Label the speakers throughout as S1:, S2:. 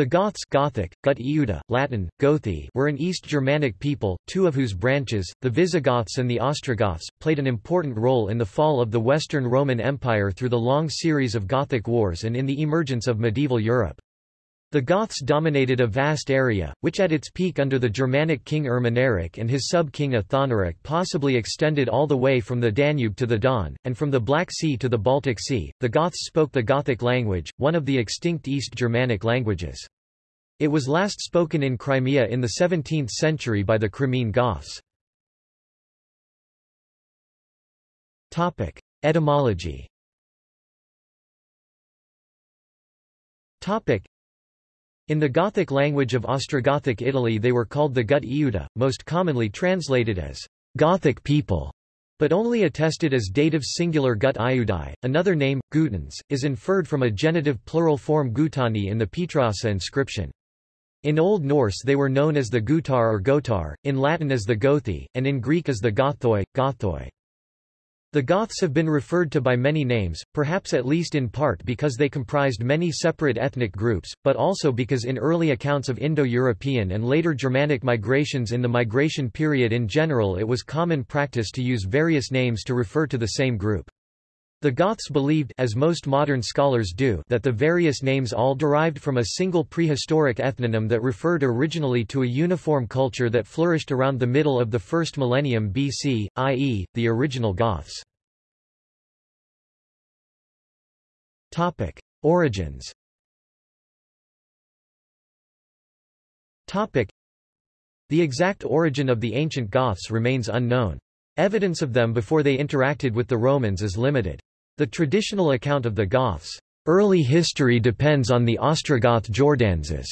S1: The Goths Gothic, Gut Latin, Gothi were an East Germanic people, two of whose branches, the Visigoths and the Ostrogoths, played an important role in the fall of the Western Roman Empire through the long series of Gothic wars and in the emergence of medieval Europe. The Goths dominated a vast area, which at its peak under the Germanic king Ermanaric and his sub-king Athanaric possibly extended all the way from the Danube to the Don, and from the Black Sea to the Baltic Sea. The Goths spoke the Gothic language, one of the extinct East Germanic languages. It was last spoken in Crimea in the 17th century by the Crimean Goths. Etymology in the Gothic language of Ostrogothic Italy they were called the Gut Iuda, most commonly translated as Gothic people, but only attested as dative singular Gut Iudai. Another name, Gutans, is inferred from a genitive plural form Gutani in the Pietroassa inscription. In Old Norse they were known as the Gutar or Gotar, in Latin as the Gothi, and in Greek as the Gothoi, Gothoi. The Goths have been referred to by many names, perhaps at least in part because they comprised many separate ethnic groups, but also because in early accounts of Indo-European and later Germanic migrations in the migration period in general it was common practice to use various names to refer to the same group. The Goths believed as most modern scholars do that the various names all derived from a single prehistoric ethnonym that referred originally to a uniform culture that flourished around the middle of the first millennium BC, i.e., the original Goths. Topic: Origins. Topic: The exact origin of the ancient Goths remains unknown. Evidence of them before they interacted with the Romans is limited. The traditional account of the Goths' early history depends on the Ostrogoth Jordanes'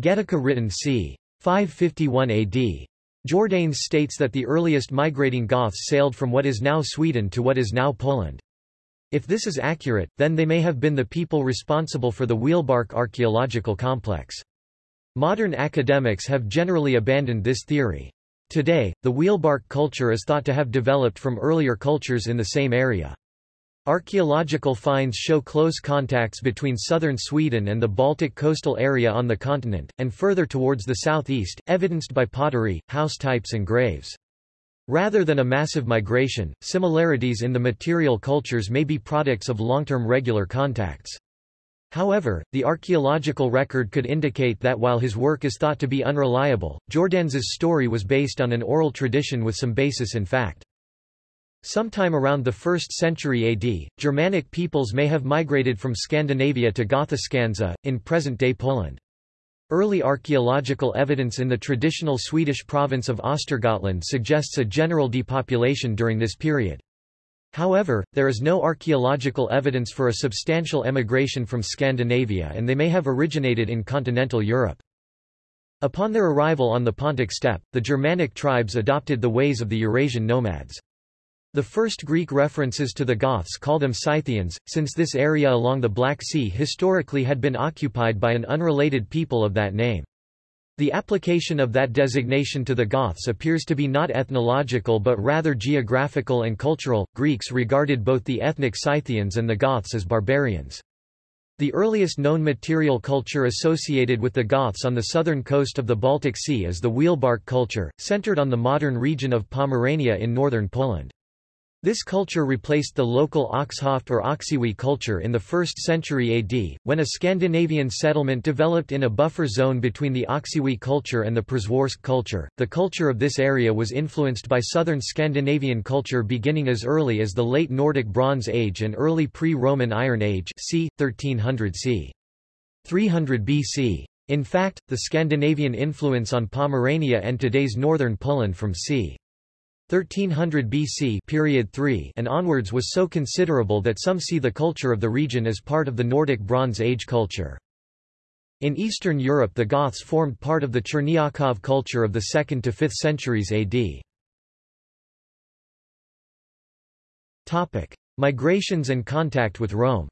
S1: Getica written c. 551 AD. Jordanes states that the earliest migrating Goths sailed from what is now Sweden to what is now Poland. If this is accurate, then they may have been the people responsible for the Wielbark archaeological complex. Modern academics have generally abandoned this theory. Today, the Wielbark culture is thought to have developed from earlier cultures in the same area. Archaeological finds show close contacts between southern Sweden and the Baltic coastal area on the continent, and further towards the southeast, evidenced by pottery, house types and graves. Rather than a massive migration, similarities in the material cultures may be products of long-term regular contacts. However, the archaeological record could indicate that while his work is thought to be unreliable, Jordanes's story was based on an oral tradition with some basis in fact. Sometime around the 1st century AD, Germanic peoples may have migrated from Scandinavia to Gothiscanza, in present-day Poland. Early archaeological evidence in the traditional Swedish province of Östergötland suggests a general depopulation during this period. However, there is no archaeological evidence for a substantial emigration from Scandinavia and they may have originated in continental Europe. Upon their arrival on the Pontic steppe, the Germanic tribes adopted the ways of the Eurasian nomads. The first Greek references to the Goths call them Scythians, since this area along the Black Sea historically had been occupied by an unrelated people of that name. The application of that designation to the Goths appears to be not ethnological but rather geographical and cultural. Greeks regarded both the ethnic Scythians and the Goths as barbarians. The earliest known material culture associated with the Goths on the southern coast of the Baltic Sea is the Wielbark culture, centered on the modern region of Pomerania in northern Poland. This culture replaced the local Oxhoft or Oksywie culture in the 1st century AD, when a Scandinavian settlement developed in a buffer zone between the Oksywie culture and the Przeworsk culture. The culture of this area was influenced by southern Scandinavian culture beginning as early as the late Nordic Bronze Age and early pre-Roman Iron Age c. 1300 c. 300 BC. In fact, the Scandinavian influence on Pomerania and today's northern Poland from c. 1300 BC period 3 and onwards was so considerable that some see the culture of the region as part of the Nordic Bronze Age culture. In Eastern Europe the Goths formed part of the Cherniakov culture of the 2nd to 5th centuries AD. Topic: Migrations and contact with Rome.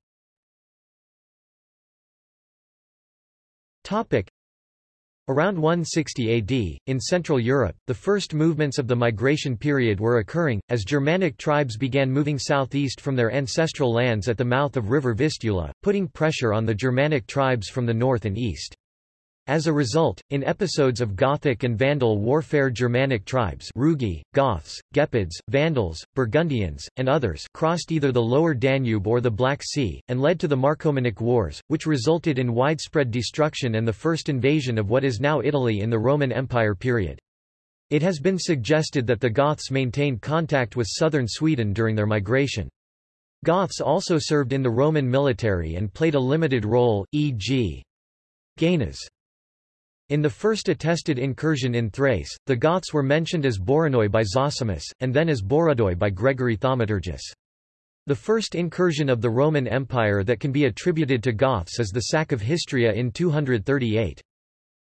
S1: Around 160 AD, in Central Europe, the first movements of the migration period were occurring, as Germanic tribes began moving southeast from their ancestral lands at the mouth of river Vistula, putting pressure on the Germanic tribes from the north and east. As a result, in episodes of Gothic and Vandal warfare Germanic tribes Rugi, Goths, Gepids, Vandals, Burgundians, and others crossed either the lower Danube or the Black Sea, and led to the Marcomannic Wars, which resulted in widespread destruction and the first invasion of what is now Italy in the Roman Empire period. It has been suggested that the Goths maintained contact with southern Sweden during their migration. Goths also served in the Roman military and played a limited role, e.g. Gainas. In the first attested incursion in Thrace, the Goths were mentioned as Boronoi by Zosimus, and then as Borodoi by Gregory Thaumaturgus. The first incursion of the Roman Empire that can be attributed to Goths is the sack of Histria in 238.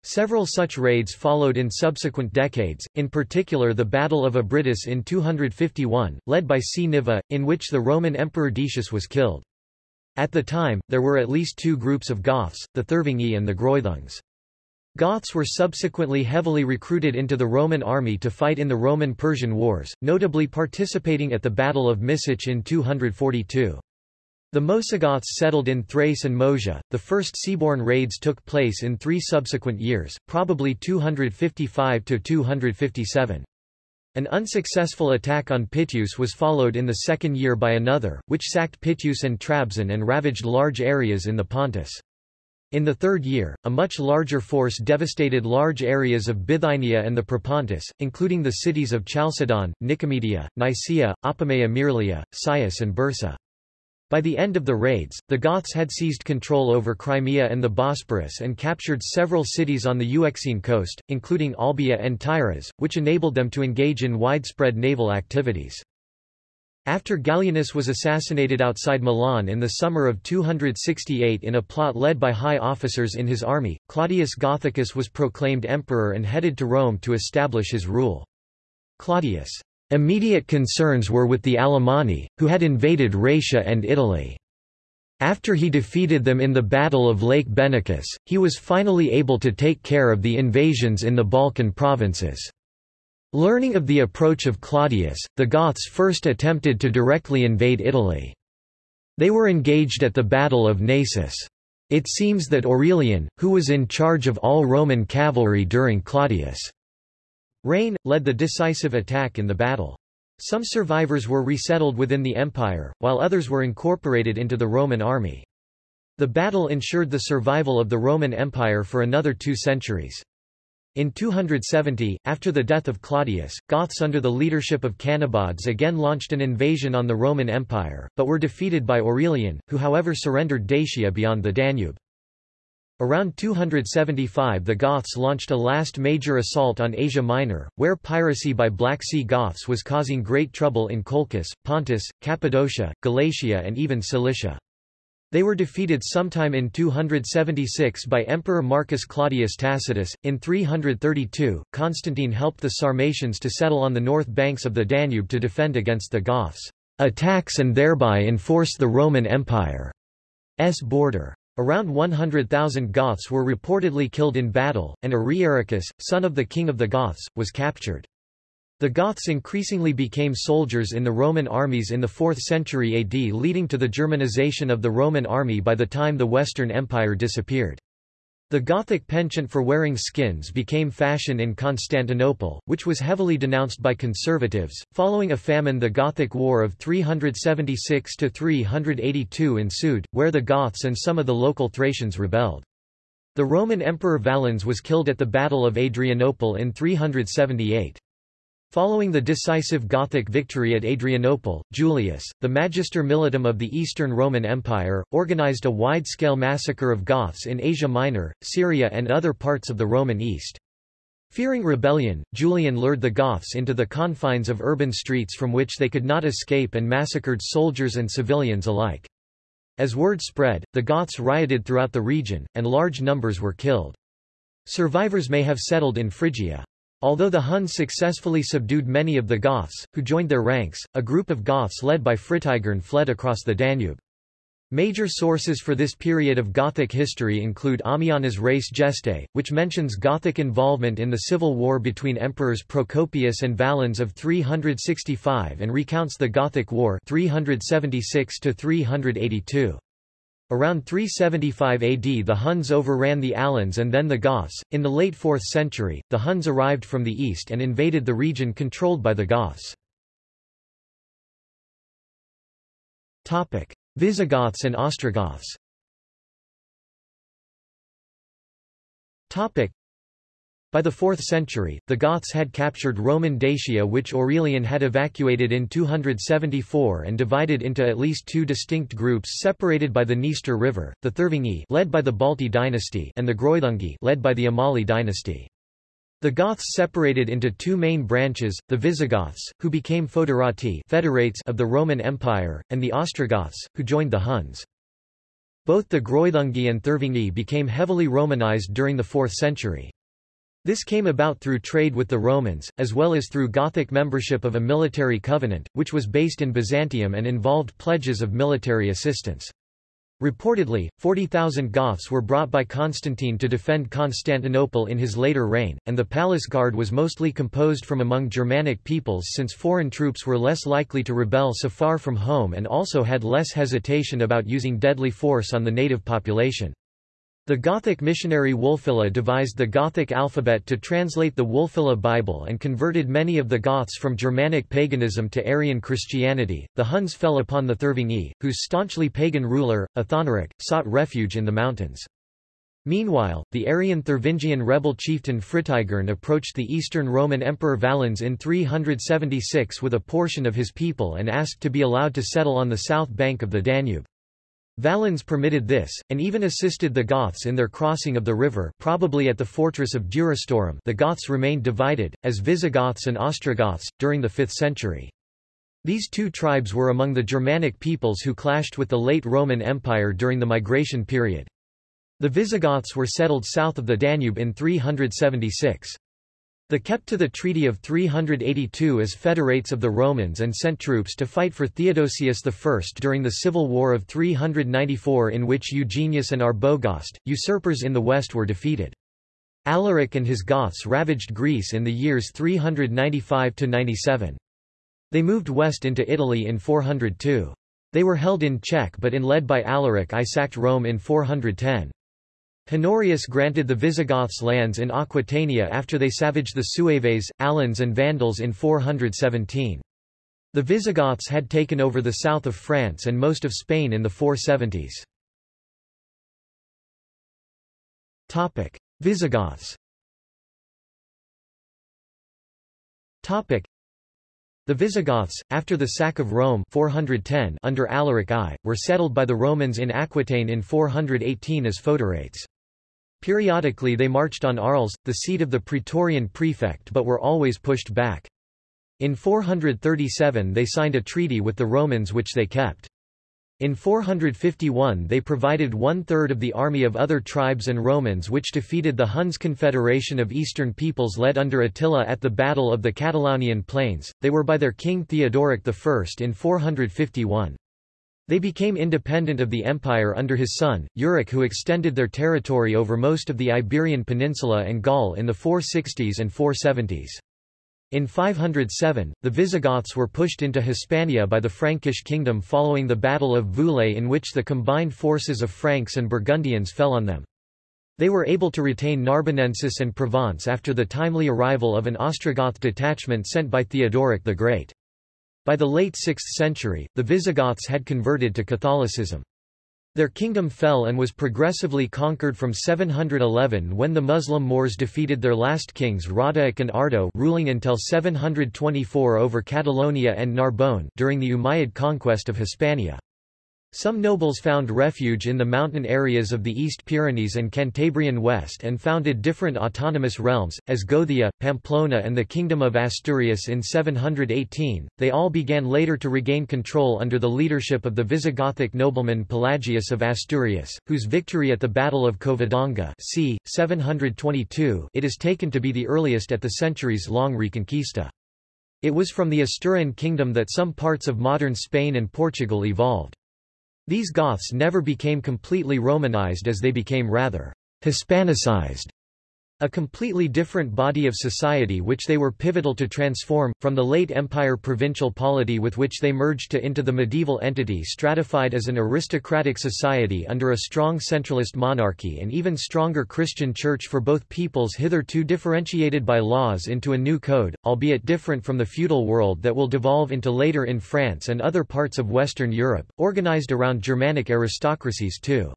S1: Several such raids followed in subsequent decades, in particular the Battle of Abritus in 251, led by Cniva, in which the Roman Emperor Decius was killed. At the time, there were at least two groups of Goths, the Thervingi and the Greuthungs. Goths were subsequently heavily recruited into the Roman army to fight in the Roman-Persian Wars, notably participating at the Battle of Misich in 242. The Moesogoths settled in Thrace and Moesia. The first seaborne raids took place in three subsequent years, probably 255 to 257. An unsuccessful attack on Pityus was followed in the second year by another, which sacked Pityus and Trabzon and ravaged large areas in the Pontus. In the third year, a much larger force devastated large areas of Bithynia and the Propontis, including the cities of Chalcedon, Nicomedia, Nicaea, Apamea Myrlia, Cius and Bursa. By the end of the raids, the Goths had seized control over Crimea and the Bosporus and captured several cities on the Euxine coast, including Olbia and Tyras, which enabled them to engage in widespread naval activities. After Gallienus was assassinated outside Milan in the summer of 268 in a plot led by high officers in his army, Claudius Gothicus was proclaimed emperor and headed to Rome to establish his rule. Claudius' immediate concerns were with the Alemanni, who had invaded Raetia and Italy. After he defeated them in the Battle of Lake Benacus, he was finally able to take care of the invasions in the Balkan provinces. Learning of the approach of Claudius, the Goths first attempted to directly invade Italy. They were engaged at the Battle of Naissus. It seems that Aurelian, who was in charge of all Roman cavalry during Claudius' reign, led the decisive attack in the battle. Some survivors were resettled within the empire, while others were incorporated into the Roman army. The battle ensured the survival of the Roman Empire for another two centuries. In 270, after the death of Claudius, Goths under the leadership of Cannabaudes again launched an invasion on the Roman Empire, but were defeated by Aurelian, who however surrendered Dacia beyond the Danube. Around 275 the Goths launched a last major assault on Asia Minor, where piracy by Black Sea Goths was causing great trouble in Colchis, Pontus, Cappadocia, Galatia and even Cilicia. They were defeated sometime in 276 by Emperor Marcus Claudius Tacitus. In 332, Constantine helped the Sarmatians to settle on the north banks of the Danube to defend against the Goths' attacks and thereby enforce the Roman Empire's border. Around 100,000 Goths were reportedly killed in battle, and Ariaricus, son of the king of the Goths, was captured. The Goths increasingly became soldiers in the Roman armies in the 4th century AD leading to the Germanization of the Roman army by the time the Western Empire disappeared. The Gothic penchant for wearing skins became fashion in Constantinople, which was heavily denounced by conservatives. Following a famine, the Gothic War of 376 to 382 ensued, where the Goths and some of the local Thracians rebelled. The Roman Emperor Valens was killed at the Battle of Adrianople in 378. Following the decisive Gothic victory at Adrianople, Julius, the Magister Militum of the Eastern Roman Empire, organized a wide-scale massacre of Goths in Asia Minor, Syria and other parts of the Roman East. Fearing rebellion, Julian lured the Goths into the confines of urban streets from which they could not escape and massacred soldiers and civilians alike. As word spread, the Goths rioted throughout the region, and large numbers were killed. Survivors may have settled in Phrygia. Although the Huns successfully subdued many of the Goths, who joined their ranks, a group of Goths led by Fritigern fled across the Danube. Major sources for this period of Gothic history include Ammianus Res Gestae, which mentions Gothic involvement in the civil war between emperors Procopius and Valens of 365 and recounts the Gothic War 376 -382. Around 375 AD the Huns overran the Alans and then the Goths. In the late 4th century, the Huns arrived from the east and invaded the region controlled by the Goths. Visigoths and Ostrogoths by the 4th century, the Goths had captured Roman Dacia which Aurelian had evacuated in 274 and divided into at least two distinct groups separated by the Dniester River, the Thervingi led by the Balti dynasty and the Greuthungi led by the Amali dynasty. The Goths separated into two main branches, the Visigoths, who became foederati federates of the Roman Empire, and the Ostrogoths, who joined the Huns. Both the Greuthungi and Thervingi became heavily Romanized during the 4th century. This came about through trade with the Romans, as well as through Gothic membership of a military covenant, which was based in Byzantium and involved pledges of military assistance. Reportedly, 40,000 Goths were brought by Constantine to defend Constantinople in his later reign, and the palace guard was mostly composed from among Germanic peoples since foreign troops were less likely to rebel so far from home and also had less hesitation about using deadly force on the native population. The Gothic missionary Wulfila devised the Gothic alphabet to translate the Wulfila Bible and converted many of the Goths from Germanic paganism to Arian Christianity. The Huns fell upon the Thervingi, whose staunchly pagan ruler, Athanaric, sought refuge in the mountains. Meanwhile, the Arian Thervingian rebel chieftain Fritigern approached the Eastern Roman Emperor Valens in 376 with a portion of his people and asked to be allowed to settle on the south bank of the Danube. Valens permitted this, and even assisted the Goths in their crossing of the river probably at the fortress of Durostorum the Goths remained divided, as Visigoths and Ostrogoths, during the 5th century. These two tribes were among the Germanic peoples who clashed with the late Roman Empire during the migration period. The Visigoths were settled south of the Danube in 376. They kept to the Treaty of 382 as federates of the Romans and sent troops to fight for Theodosius I during the Civil War of 394 in which Eugenius and Arbogast, usurpers in the west were defeated. Alaric and his Goths ravaged Greece in the years 395–97. They moved west into Italy in 402. They were held in check but in led by Alaric I sacked Rome in 410. Honorius granted the Visigoths lands in Aquitania after they savaged the Sueves, Alans and Vandals in 417. The Visigoths had taken over the south of France and most of Spain in the 470s. Visigoths the Visigoths, after the sack of Rome 410 under Alaric I, were settled by the Romans in Aquitaine in 418 as foederates. Periodically they marched on Arles, the seat of the Praetorian prefect but were always pushed back. In 437 they signed a treaty with the Romans which they kept. In 451 they provided one-third of the army of other tribes and Romans which defeated the Huns Confederation of Eastern peoples led under Attila at the Battle of the Catalaunian Plains, they were by their king Theodoric I in 451. They became independent of the empire under his son, Euric who extended their territory over most of the Iberian Peninsula and Gaul in the 460s and 470s. In 507, the Visigoths were pushed into Hispania by the Frankish kingdom following the Battle of Vouillé in which the combined forces of Franks and Burgundians fell on them. They were able to retain Narbonensis and Provence after the timely arrival of an Ostrogoth detachment sent by Theodoric the Great. By the late 6th century, the Visigoths had converted to Catholicism. Their kingdom fell and was progressively conquered from 711 when the Muslim Moors defeated their last kings Radaic and Ardo ruling until 724 over Catalonia and Narbonne during the Umayyad conquest of Hispania. Some nobles found refuge in the mountain areas of the East Pyrenees and Cantabrian West and founded different autonomous realms, as Gothia, Pamplona and the Kingdom of Asturias in 718. They all began later to regain control under the leadership of the Visigothic nobleman Pelagius of Asturias, whose victory at the Battle of Covadonga c. 722 it is taken to be the earliest at the centuries-long Reconquista. It was from the Asturian kingdom that some parts of modern Spain and Portugal evolved. These Goths never became completely Romanized as they became rather Hispanicized. A completely different body of society which they were pivotal to transform, from the late empire provincial polity with which they merged to into the medieval entity stratified as an aristocratic society under a strong centralist monarchy and even stronger Christian church for both peoples hitherto differentiated by laws into a new code, albeit different from the feudal world that will devolve into later in France and other parts of Western Europe, organized around Germanic aristocracies too.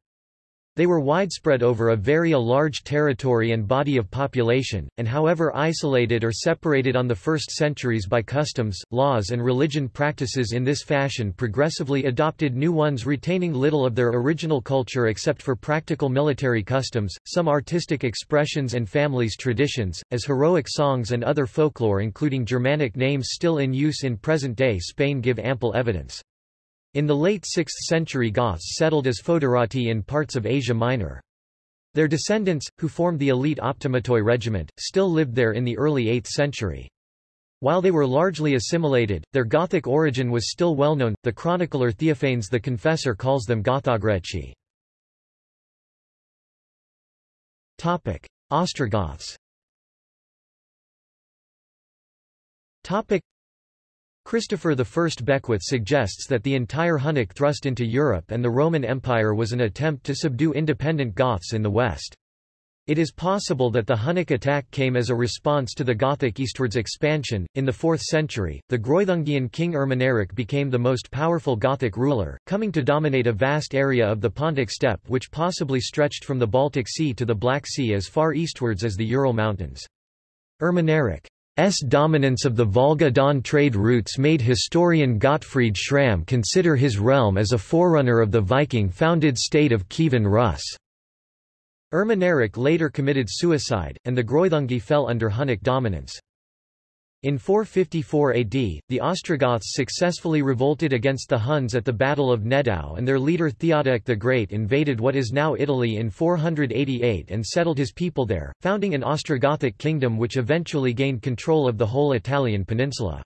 S1: They were widespread over a very a large territory and body of population, and however isolated or separated on the first centuries by customs, laws and religion practices in this fashion progressively adopted new ones retaining little of their original culture except for practical military customs, some artistic expressions and families' traditions, as heroic songs and other folklore including Germanic names still in use in present-day Spain give ample evidence. In the late 6th century Goths settled as foederati in parts of Asia Minor. Their descendants, who formed the elite Optimatoi regiment, still lived there in the early 8th century. While they were largely assimilated, their Gothic origin was still well known. The chronicler Theophanes the Confessor calls them Gothograeci. Topic: Ostrogoths. Topic: Christopher I Beckwith suggests that the entire Hunnic thrust into Europe and the Roman Empire was an attempt to subdue independent Goths in the West. It is possible that the Hunnic attack came as a response to the Gothic eastwards expansion. In the 4th century, the Greuthungian king Ermanaric became the most powerful Gothic ruler, coming to dominate a vast area of the Pontic steppe which possibly stretched from the Baltic Sea to the Black Sea as far eastwards as the Ural Mountains. Ermanaric S dominance of the Volga-Don trade routes made historian Gottfried Schramm consider his realm as a forerunner of the Viking-founded state of Kievan Rus. Ermanaric later committed suicide, and the Greuthungi fell under Hunnic dominance. In 454 AD, the Ostrogoths successfully revolted against the Huns at the Battle of Nedao and their leader Theodoric the Great invaded what is now Italy in 488 and settled his people there, founding an Ostrogothic kingdom which eventually gained control of the whole Italian peninsula.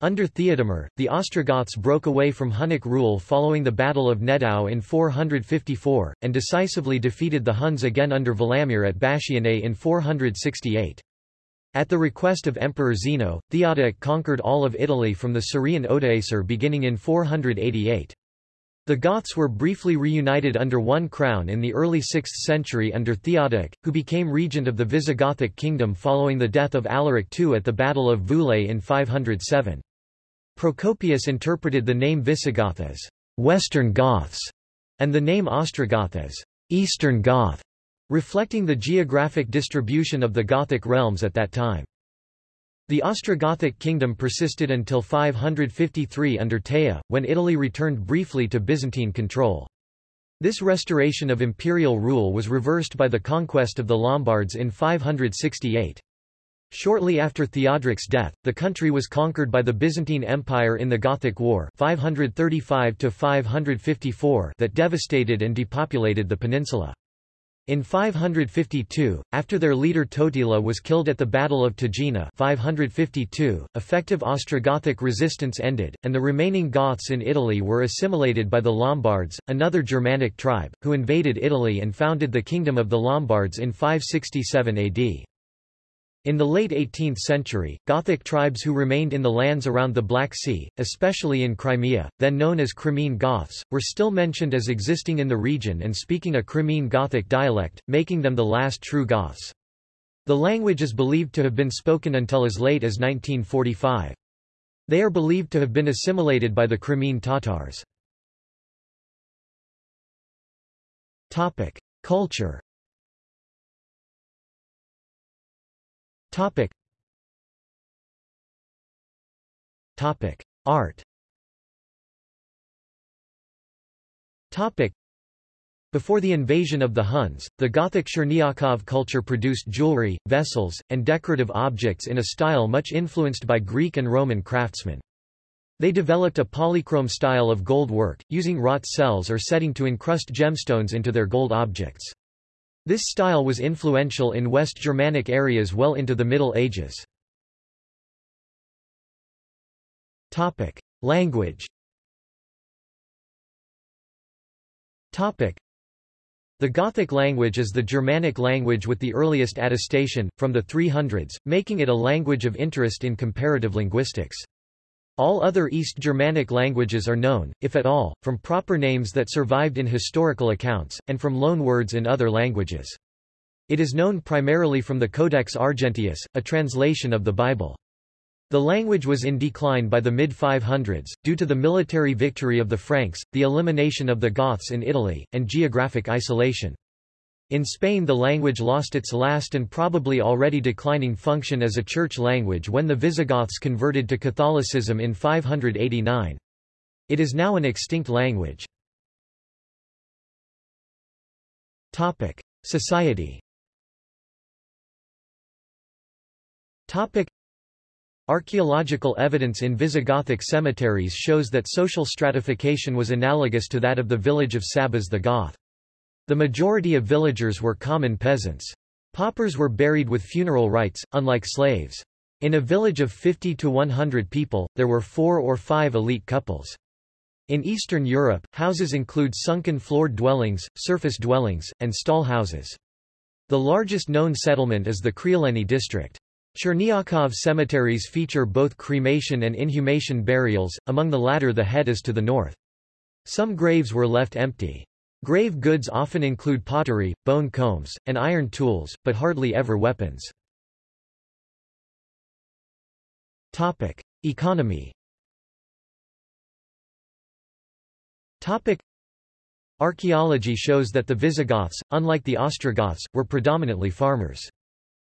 S1: Under Theodemir, the Ostrogoths broke away from Hunnic rule following the Battle of Nedao in 454, and decisively defeated the Huns again under Valamir at Bassianae in 468. At the request of Emperor Zeno, Theodoric conquered all of Italy from the Scirian Odoacer beginning in 488. The Goths were briefly reunited under one crown in the early 6th century under Theodoric, who became regent of the Visigothic kingdom following the death of Alaric II at the Battle of Vouillé in 507. Procopius interpreted the name Visigoth as «Western Goths» and the name Ostrogoth as «Eastern Goth» reflecting the geographic distribution of the Gothic realms at that time. The Ostrogothic kingdom persisted until 553 under Teja, when Italy returned briefly to Byzantine control. This restoration of imperial rule was reversed by the conquest of the Lombards in 568. Shortly after Theodoric's death, the country was conquered by the Byzantine Empire in the Gothic War 535 that devastated and depopulated the peninsula. In 552, after their leader Totila was killed at the Battle of Taginae 552, effective Ostrogothic resistance ended, and the remaining Goths in Italy were assimilated by the Lombards, another Germanic tribe, who invaded Italy and founded the Kingdom of the Lombards in 567 AD. In the late 18th century, Gothic tribes who remained in the lands around the Black Sea, especially in Crimea, then known as Crimean Goths, were still mentioned as existing in the region and speaking a Crimean Gothic dialect, making them the last true Goths. The language is believed to have been spoken until as late as 1945. They are believed to have been assimilated by the Crimean Tatars. Culture Topic. Topic. Art Topic. Before the invasion of the Huns, the Gothic Cherniakov culture produced jewelry, vessels, and decorative objects in a style much influenced by Greek and Roman craftsmen. They developed a polychrome style of gold work, using wrought cells or setting to encrust gemstones into their gold objects. This style was influential in West Germanic areas well into the Middle Ages. Language The The Gothic language is the Germanic language with the earliest attestation, from the 300s, making it a language of interest in comparative linguistics. All other East Germanic languages are known, if at all, from proper names that survived in historical accounts, and from loanwords in other languages. It is known primarily from the Codex Argenteus, a translation of the Bible. The language was in decline by the mid-500s, due to the military victory of the Franks, the elimination of the Goths in Italy, and geographic isolation. In Spain the language lost its last and probably already declining function as a church language when the Visigoths converted to Catholicism in 589. It is now an extinct language. Society Archaeological evidence in Visigothic cemeteries shows that social stratification was analogous to that of the village of Sabas the Goth. The majority of villagers were common peasants. Paupers were buried with funeral rites, unlike slaves. In a village of 50 to 100 people, there were four or five elite couples. In Eastern Europe, houses include sunken floored dwellings, surface dwellings, and stall houses. The largest known settlement is the Criuleni district. Cherniakov cemeteries feature both cremation and inhumation burials, among the latter the head is to the north. Some graves were left empty. Grave goods often include pottery, bone combs, and iron tools, but hardly ever weapons. Topic. Economy Topic. Archaeology shows that the Visigoths, unlike the Ostrogoths, were predominantly farmers.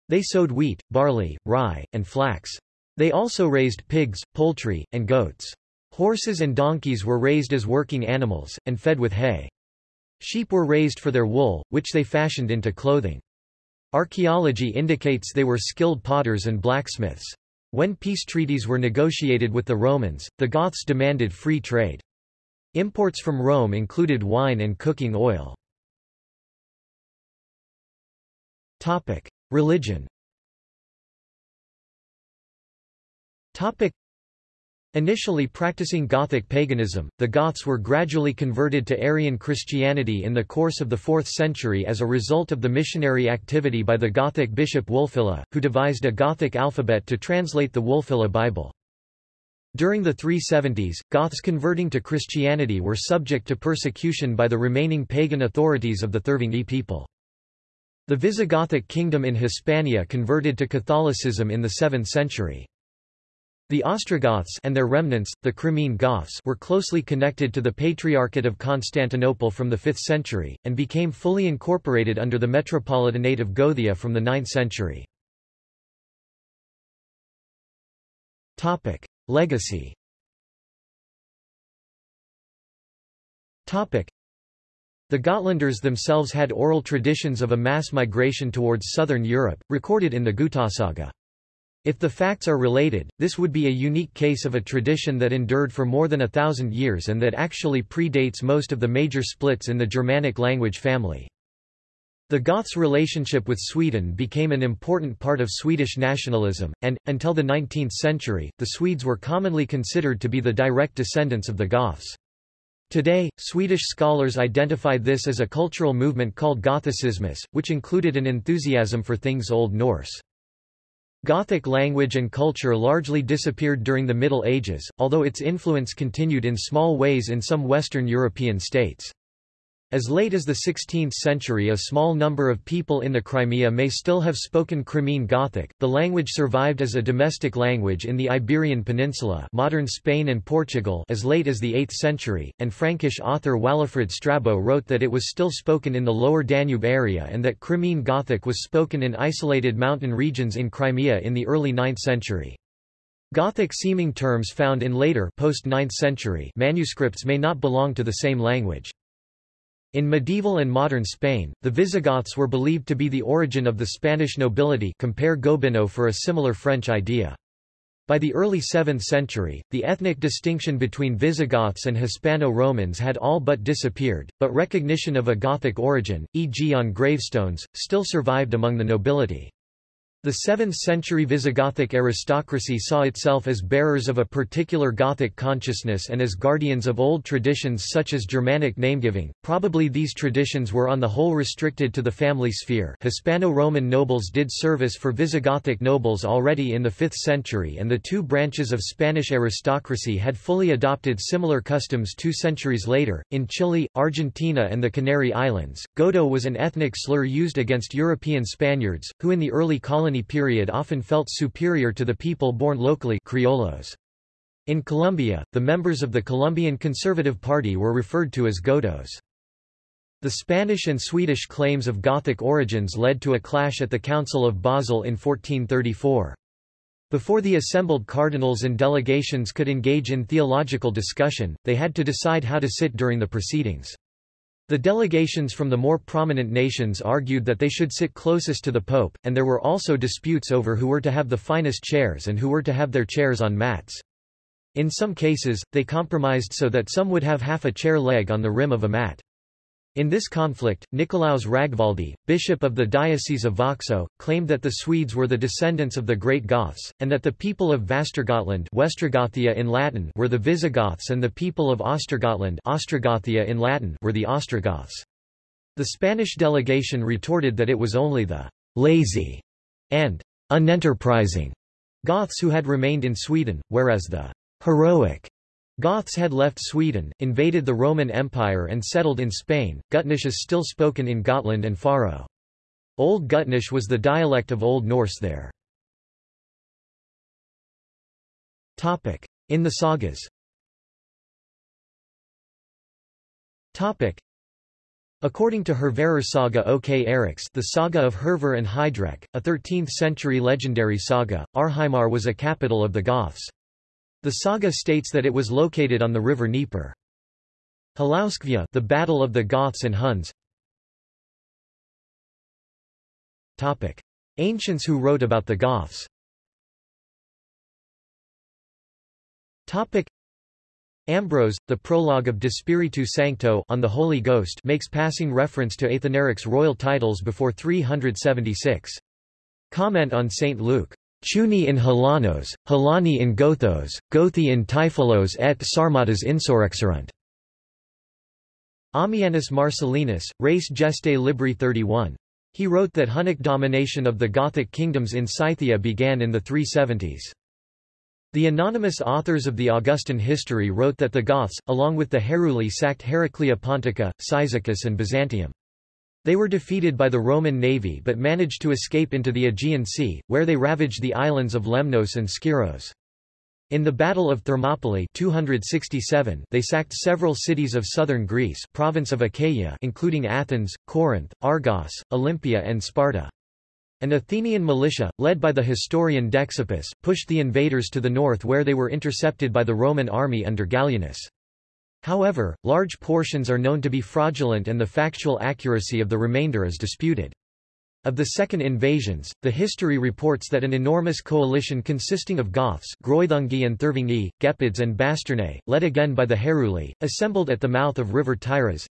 S1: They sowed wheat, barley, rye, and flax. They also raised pigs, poultry, and goats. Horses and donkeys were raised as working animals, and fed with hay. Sheep were raised for their wool, which they fashioned into clothing. Archaeology indicates they were skilled potters and blacksmiths. When peace treaties were negotiated with the Romans, the Goths demanded free trade. Imports from Rome included wine and cooking oil. Religion Initially practicing Gothic paganism, the Goths were gradually converted to Arian Christianity in the course of the 4th century as a result of the missionary activity by the Gothic bishop Wulfila, who devised a Gothic alphabet to translate the Wulfila Bible. During the 370s, Goths converting to Christianity were subject to persecution by the remaining pagan authorities of the Thervingi people. The Visigothic kingdom in Hispania converted to Catholicism in the 7th century. The Ostrogoths and their remnants, the Crimean Goths were closely connected to the Patriarchate of Constantinople from the 5th century, and became fully incorporated under the Metropolitanate of Gothia from the 9th century. Legacy the Gotlanders themselves had oral traditions of a mass migration towards southern Europe, recorded in the Gutasaga. If the facts are related, this would be a unique case of a tradition that endured for more than a thousand years and that actually predates most of the major splits in the Germanic language family. The Goths' relationship with Sweden became an important part of Swedish nationalism, and, until the 19th century, the Swedes were commonly considered to be the direct descendants of the Goths. Today, Swedish scholars identify this as a cultural movement called Gothicismus, which included an enthusiasm for things Old Norse. Gothic language and culture largely disappeared during the Middle Ages, although its influence continued in small ways in some Western European states. As late as the 16th century a small number of people in the Crimea may still have spoken Crimean Gothic. The language survived as a domestic language in the Iberian Peninsula modern Spain and Portugal as late as the 8th century, and Frankish author Walafrid Strabo wrote that it was still spoken in the lower Danube area and that Crimean Gothic was spoken in isolated mountain regions in Crimea in the early 9th century. Gothic-seeming terms found in later post-9th century manuscripts may not belong to the same language. In medieval and modern Spain, the Visigoths were believed to be the origin of the Spanish nobility compare Gobineau for a similar French idea. By the early 7th century, the ethnic distinction between Visigoths and Hispano-Romans had all but disappeared, but recognition of a Gothic origin, e.g. on gravestones, still survived among the nobility. The 7th-century Visigothic aristocracy saw itself as bearers of a particular Gothic consciousness and as guardians of old traditions such as Germanic namegiving. Probably these traditions were on the whole restricted to the family sphere Hispano-Roman nobles did service for Visigothic nobles already in the 5th century and the two branches of Spanish aristocracy had fully adopted similar customs two centuries later. In Chile, Argentina and the Canary Islands, Godo was an ethnic slur used against European Spaniards, who in the early colony colony period often felt superior to the people born locally criollos. In Colombia, the members of the Colombian Conservative Party were referred to as godos. The Spanish and Swedish claims of Gothic origins led to a clash at the Council of Basel in 1434. Before the assembled cardinals and delegations could engage in theological discussion, they had to decide how to sit during the proceedings. The delegations from the more prominent nations argued that they should sit closest to the pope, and there were also disputes over who were to have the finest chairs and who were to have their chairs on mats. In some cases, they compromised so that some would have half a chair leg on the rim of a mat. In this conflict, Nicolaus Ragvaldi, bishop of the Diocese of Växjö, claimed that the Swedes were the descendants of the Great Goths, and that the people of Västergotland Westergothia in Latin were the Visigoths and the people of Östergötland Ostrogothia in Latin were the Ostrogoths. The Spanish delegation retorted that it was only the lazy and unenterprising Goths who had remained in Sweden, whereas the heroic Goths had left Sweden, invaded the Roman Empire and settled in Spain. Gutnish is still spoken in Gotland and Faro. Old Gutnish was the dialect of Old Norse there. Topic: In the sagas Topic: According to Hervarar saga O.K. Eriks the saga of Hervar and Heidrek, a 13th-century legendary saga, Arheimar was a capital of the Goths. The saga states that it was located on the river Dnieper. Halauskvia the Battle of the Goths and Huns Topic. Ancients who wrote about the Goths Topic. Ambrose, the prologue of De Spiritu Sancto on the Holy Ghost makes passing reference to Athanaric's royal titles before 376. Comment on St. Luke. Chuni in Halanos, Halani in Gothos, Gothi in Taifalos et Sarmatas insurrexerunt. Ammianus Marcellinus, Res Gestae Libri 31. He wrote that Hunnic domination of the Gothic kingdoms in Scythia began in the 370s. The anonymous authors of the Augustan history wrote that the Goths, along with the Heruli sacked Heraclea Pontica, Cyzicus and Byzantium. They were defeated by the Roman navy but managed to escape into the Aegean Sea, where they ravaged the islands of Lemnos and Skyros. In the Battle of Thermopylae 267, they sacked several cities of southern Greece province of Achaia including Athens, Corinth, Argos, Olympia and Sparta. An Athenian militia, led by the historian Dexippus, pushed the invaders to the north where they were intercepted by the Roman army under Gallienus. However, large portions are known to be fraudulent and the factual accuracy of the remainder is disputed. Of the second invasions, the history reports that an enormous coalition consisting of Goths Greuthungi and Thervingi, Gepids and Basternae, led again by the Heruli, assembled at the mouth of river Tyras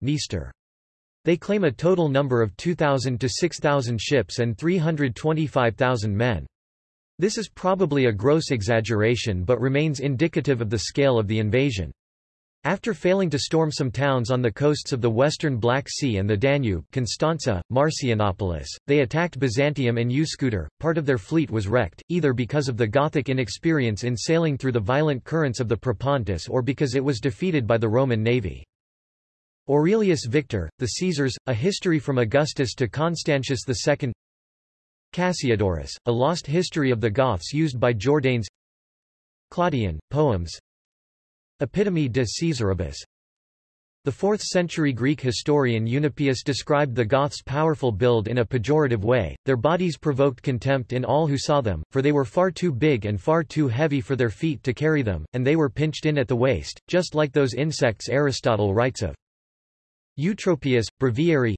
S1: They claim a total number of 2,000 to 6,000 ships and 325,000 men. This is probably a gross exaggeration but remains indicative of the scale of the invasion. After failing to storm some towns on the coasts of the western Black Sea and the Danube Constanza, Marcianopolis, they attacked Byzantium and Euskouter. Part of their fleet was wrecked, either because of the Gothic inexperience in sailing through the violent currents of the Propontis or because it was defeated by the Roman navy. Aurelius Victor, The Caesars, A History from Augustus to Constantius II Cassiodorus, A Lost History of the Goths used by Jordanes Claudian, Poems Epitome de Caesaribus The 4th-century Greek historian Eunapius described the Goths' powerful build in a pejorative way, their bodies provoked contempt in all who saw them, for they were far too big and far too heavy for their feet to carry them, and they were pinched in at the waist, just like those insects Aristotle writes of. Eutropius, Breviary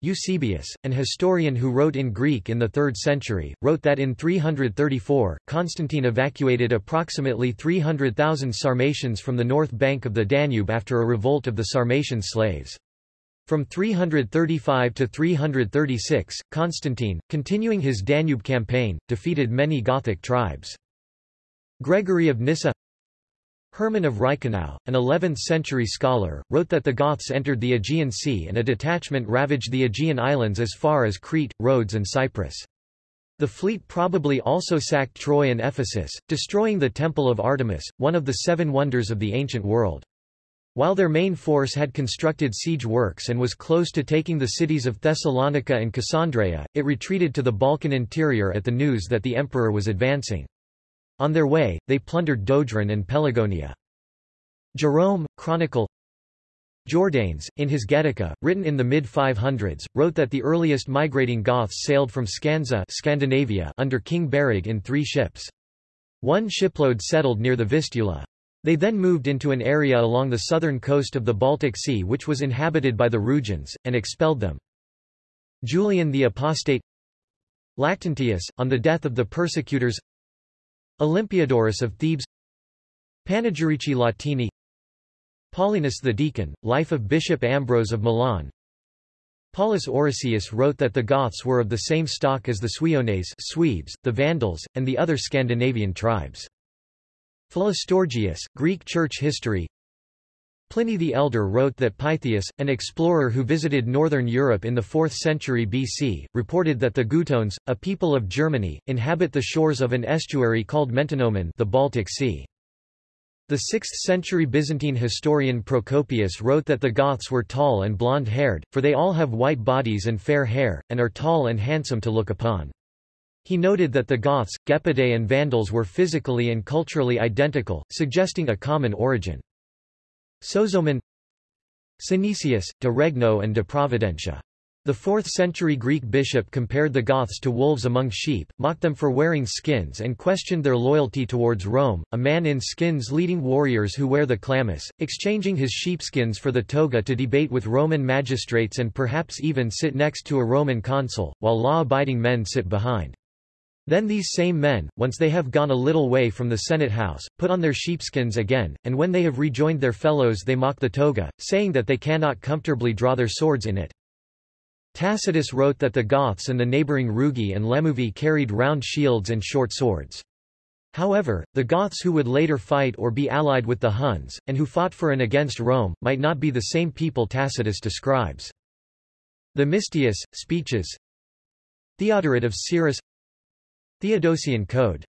S1: Eusebius, an historian who wrote in Greek in the 3rd century, wrote that in 334, Constantine evacuated approximately 300,000 Sarmatians from the north bank of the Danube after a revolt of the Sarmatian slaves. From 335 to 336, Constantine, continuing his Danube campaign, defeated many Gothic tribes. Gregory of Nyssa Hermann of Reichenau, an 11th-century scholar, wrote that the Goths entered the Aegean Sea and a detachment ravaged the Aegean islands as far as Crete, Rhodes and Cyprus. The fleet probably also sacked Troy and Ephesus, destroying the Temple of Artemis, one of the seven wonders of the ancient world. While their main force had constructed siege works and was close to taking the cities of Thessalonica and Cassandreia, it retreated to the Balkan interior at the news that the emperor was advancing. On their way, they plundered Dodrine and Pelagonia. Jerome, Chronicle Jordanes, in his Getica, written in the mid-500s, wrote that the earliest migrating Goths sailed from Scandza Scandinavia under King Berig in three ships. One shipload settled near the Vistula. They then moved into an area along the southern coast of the Baltic Sea which was inhabited by the Rugians, and expelled them. Julian the Apostate Lactantius, on the death of the persecutors Olympiodorus of Thebes Panegyrici Latini Paulinus the Deacon, Life of Bishop Ambrose of Milan Paulus Orosius wrote that the Goths were of the same stock as the Suiones Swedes, the Vandals, and the other Scandinavian tribes. Philostorgius, Greek Church History Pliny the Elder wrote that Pytheas, an explorer who visited northern Europe in the 4th century BC, reported that the Gutones, a people of Germany, inhabit the shores of an estuary called Mentinomen the Baltic Sea. The 6th-century Byzantine historian Procopius wrote that the Goths were tall and blonde-haired, for they all have white bodies and fair hair, and are tall and handsome to look upon. He noted that the Goths, Gepidae and Vandals were physically and culturally identical, suggesting a common origin. Sozomen Synesius, de Regno and de Providentia. The 4th-century Greek bishop compared the Goths to wolves among sheep, mocked them for wearing skins and questioned their loyalty towards Rome, a man in skins leading warriors who wear the chlamys, exchanging his sheepskins for the toga to debate with Roman magistrates and perhaps even sit next to a Roman consul, while law-abiding men sit behind. Then these same men, once they have gone a little way from the Senate house, put on their sheepskins again, and when they have rejoined their fellows they mock the toga, saying that they cannot comfortably draw their swords in it. Tacitus wrote that the Goths and the neighbouring Rugi and Lemuvi carried round shields and short swords. However, the Goths who would later fight or be allied with the Huns, and who fought for and against Rome, might not be the same people Tacitus describes. Themistius, Speeches Theodoret of Cyrrhus Theodosian Code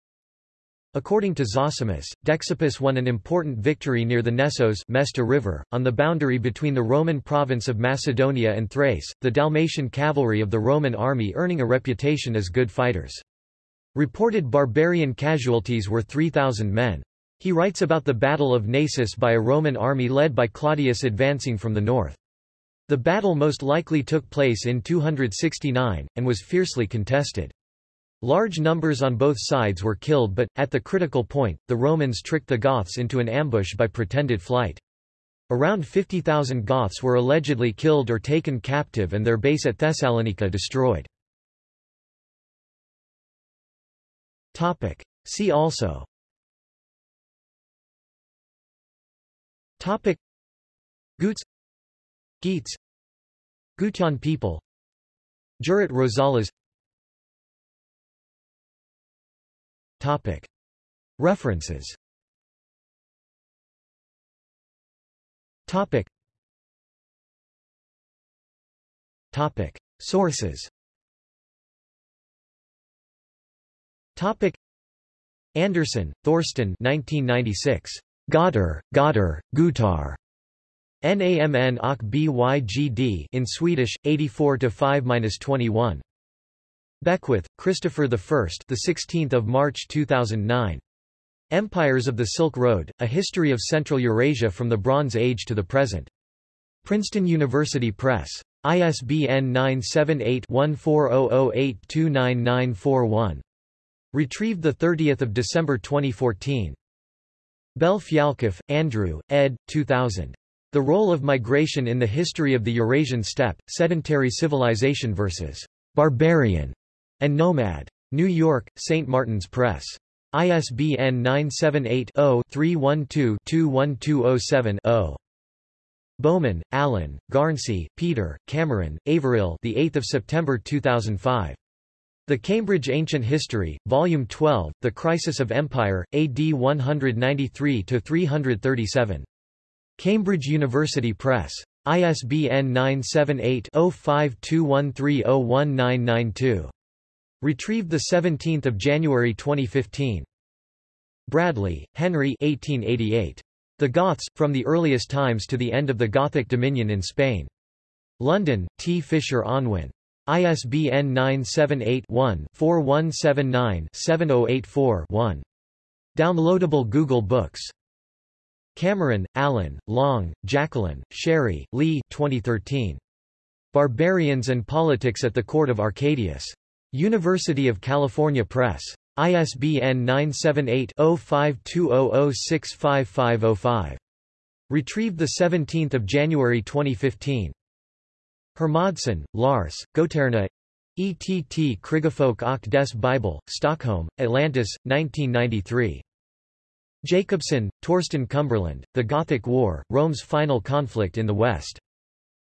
S1: According to Zosimus, Dexippus won an important victory near the Nestos Mesta River, on the boundary between the Roman province of Macedonia and Thrace, the Dalmatian cavalry of the Roman army earning a reputation as good fighters. Reported barbarian casualties were 3,000 men. He writes about the Battle of Naissus by a Roman army led by Claudius advancing from the north. The battle most likely took place in 269, and was fiercely contested. Large numbers on both sides were killed but, at the critical point, the Romans tricked the Goths into an ambush by pretended flight. Around 50,000 Goths were allegedly killed or taken captive and their base at Thessalonica destroyed. See also. Topic. Gutes Geats Gutian people. Jurat Rosales Topic. References Topic. Topic. Sources Topic. Anderson, Thorsten 1996. Gotter, Gotter, Gutar. NAMN OC BYGD in Swedish, 84-5-21. Beckwith, Christopher I, the 16th of March 2009. Empires of the Silk Road: A History of Central Eurasia from the Bronze Age to the Present. Princeton University Press. ISBN 978-1400829941. Retrieved 30 December 2014. Bell Andrew, ed. 2000. The Role of Migration in the History of the Eurasian Steppe, Sedentary Civilization vs. Barbarian and Nomad. New York, St. Martin's Press. ISBN 978 0 312 21207 0. Bowman, Alan, Garnsey, Peter, Cameron, Averil the 8th of September 2005. The Cambridge Ancient History, Volume 12, The Crisis of Empire, AD 193–337. Cambridge University Press. ISBN 978-0521301992. Retrieved 17 January 2015. Bradley, Henry 1888. The Goths, From the Earliest Times to the End of the Gothic Dominion in Spain. London, T. Fisher Unwin. ISBN 978-1-4179-7084-1. Downloadable Google Books. Cameron, Alan, Long, Jacqueline, Sherry, Lee 2013. Barbarians and Politics at the Court of Arcadius. University of California Press. ISBN 978-0520065505. Retrieved 17 January 2015. Hermodsen, Lars, Goterna ETT Krigefolk och des Bibel, Stockholm, Atlantis, 1993. Jacobson, Torsten Cumberland, The Gothic War, Rome's Final Conflict in the West.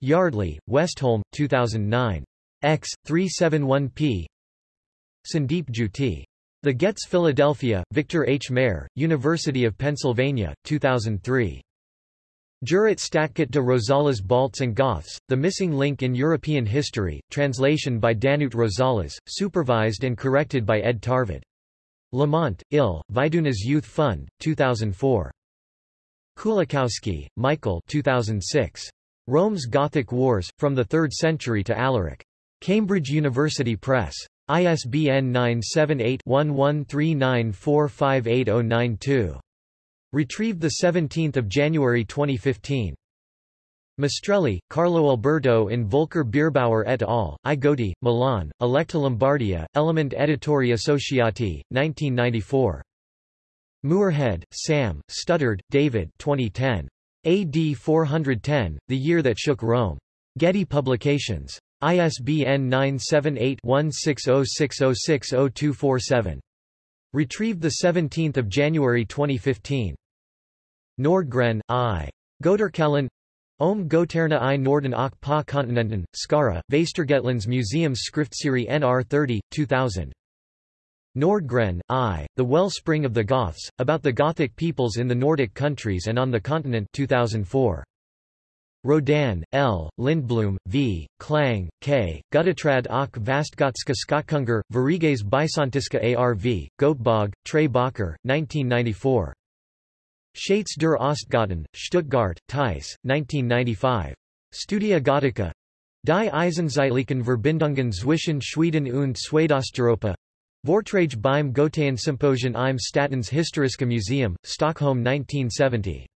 S1: Yardley, Westholme, 2009. X. 371p Sandeep Jyoti. The Getz Philadelphia, Victor H. Mair, University of Pennsylvania, 2003. Jurat Statkat de Rosales Balts and Goths, The Missing Link in European History, translation by Danut Rosales, supervised and corrected by Ed Tarvad. Lemont, Ill, Viduna's Youth Fund, 2004. Kulikowski, Michael 2006. Rome's Gothic Wars, From the Third Century to Alaric. Cambridge University Press. ISBN 978-1139458092. Retrieved 17 January 2015. Mastrelli, Carlo Alberto in Volker Bierbrauer et al., I Milan, Electa Lombardia, Elemond Editori Associati, 1994. Muirhead, Sam, Stuttard, David 2010. AD 410, The Year That Shook Rome. Getty Publications. ISBN 978-1606060247. Retrieved 17 January 2015. Nordgren, I. Goterkallen Om Goterna i Norden och på kontinenten, Skara, Västergötlands Museums Skriftserie NR 30, 2000. Nordgren, I. The Wellspring of the Goths, About the Gothic Peoples in the Nordic Countries and on the Continent 2004. Rodan, L., Lindblom, V., Klang, K., Gutatrad och Vastgotska Skotkunger, Variges Bysantiska ARV, Göteborg, Trey Bacher, 1994. Schatz der Ostgoten, Stuttgart, Theis, 1995. Studia Gothica. Die Eisenzeitlichen Verbindungen zwischen Schweden und Schwedosteuropa. Vortrage beim Goethean Symposium im Statens Historiska Museum, Stockholm 1970.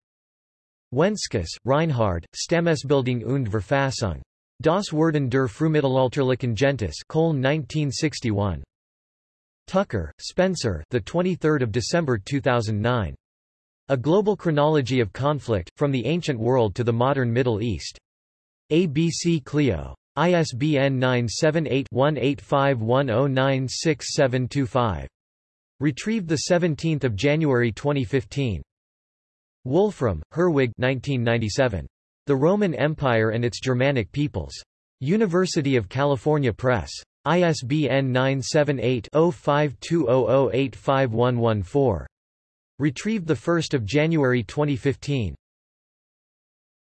S1: Wenskus, Reinhard, Stammesbildung und Verfassung. Das Werden der Frühmittelalterlichen Gentes Köln 1961. Tucker, Spencer the 23rd of December 2009. A Global Chronology of Conflict, From the Ancient World to the Modern Middle East. ABC Clio. ISBN 978-1851096725. Retrieved 17 January 2015. Wolfram, Herwig 1997. The Roman Empire and its Germanic Peoples. University of California Press. ISBN 978-0520085114. Retrieved 1 January 2015.